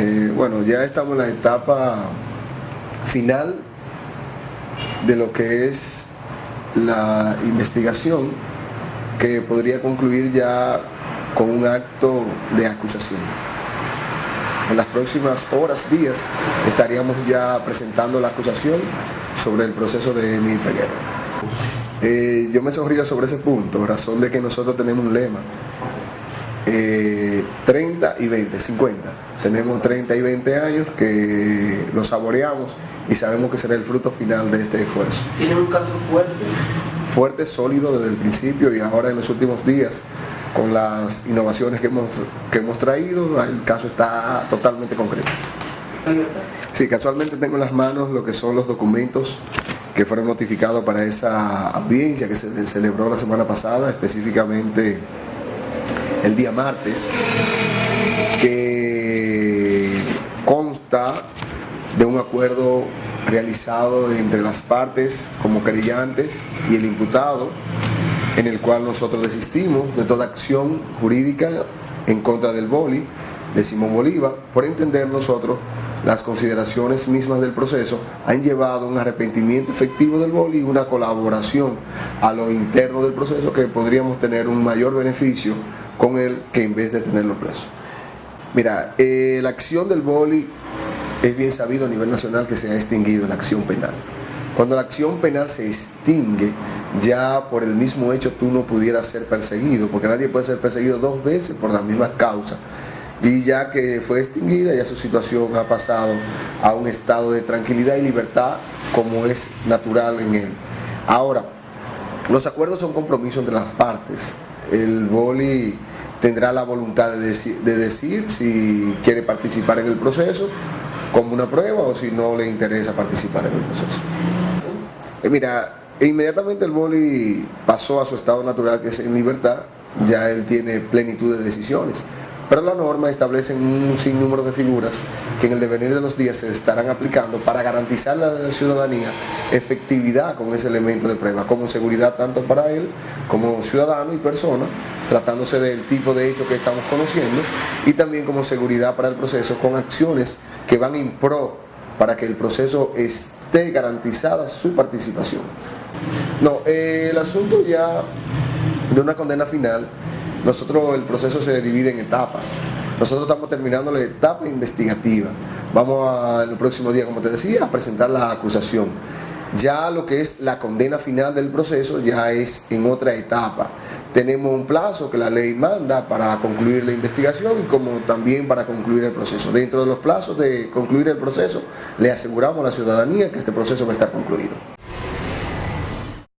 Eh, bueno, ya estamos en la etapa final de lo que es la investigación que podría concluir ya con un acto de acusación. En las próximas horas, días, estaríamos ya presentando la acusación sobre el proceso de mi Peguero. Eh, yo me sonrío sobre ese punto, razón de que nosotros tenemos un lema. 30 y 20, 50. Tenemos 30 y 20 años que lo saboreamos y sabemos que será el fruto final de este esfuerzo. ¿Tiene un caso fuerte? Fuerte, sólido desde el principio y ahora en los últimos días con las innovaciones que hemos, que hemos traído, el caso está totalmente concreto. Sí, casualmente tengo en las manos lo que son los documentos que fueron notificados para esa audiencia que se celebró la semana pasada, específicamente el día martes, que consta de un acuerdo realizado entre las partes como querellantes y el imputado, en el cual nosotros desistimos de toda acción jurídica en contra del boli de Simón Bolívar, por entender nosotros las consideraciones mismas del proceso han llevado un arrepentimiento efectivo del boli y una colaboración a lo interno del proceso que podríamos tener un mayor beneficio con él que en vez de tenerlo preso. Mira, eh, la acción del boli es bien sabido a nivel nacional que se ha extinguido la acción penal. Cuando la acción penal se extingue, ya por el mismo hecho tú no pudieras ser perseguido, porque nadie puede ser perseguido dos veces por la misma causa. Y ya que fue extinguida, ya su situación ha pasado a un estado de tranquilidad y libertad como es natural en él. Ahora, los acuerdos son compromisos entre las partes. El boli tendrá la voluntad de decir, si quiere participar en el proceso como una prueba o si no le interesa participar en el proceso. Eh, mira, inmediatamente el boli pasó a su estado natural que es en libertad, ya él tiene plenitud de decisiones. Pero la norma establece un sinnúmero de figuras que en el devenir de los días se estarán aplicando para garantizar a la ciudadanía efectividad con ese elemento de prueba, como seguridad tanto para él como ciudadano y persona, tratándose del tipo de hecho que estamos conociendo, y también como seguridad para el proceso con acciones que van en pro para que el proceso esté garantizada su participación. No, eh, el asunto ya de una condena final nosotros el proceso se divide en etapas. Nosotros estamos terminando la etapa investigativa. Vamos en el próximo día, como te decía, a presentar la acusación. Ya lo que es la condena final del proceso ya es en otra etapa. Tenemos un plazo que la ley manda para concluir la investigación y como también para concluir el proceso. Dentro de los plazos de concluir el proceso, le aseguramos a la ciudadanía que este proceso va a estar concluido.